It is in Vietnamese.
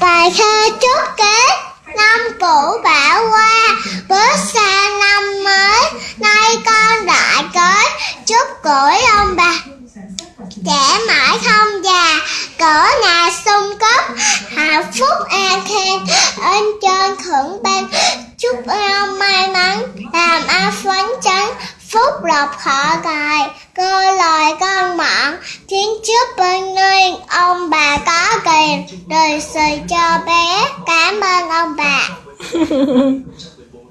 Bài thơ chúc Tết Năm cũ đã qua Bước sang năm mới, Nay con đã tới, Chúc tuổi ông bà. Trẻ mãi không già, Cỡ nhà sung cấp Hạnh phúc an khang Ơn trơn khẩn ban. Chúc ông may mắn, Làm ăn phấn chấn, Phúc lộc họ cài Cơ lời con mọn, Thiên trước bên nơi tiền Đời sự cho bé. Cảm ơn ông bà.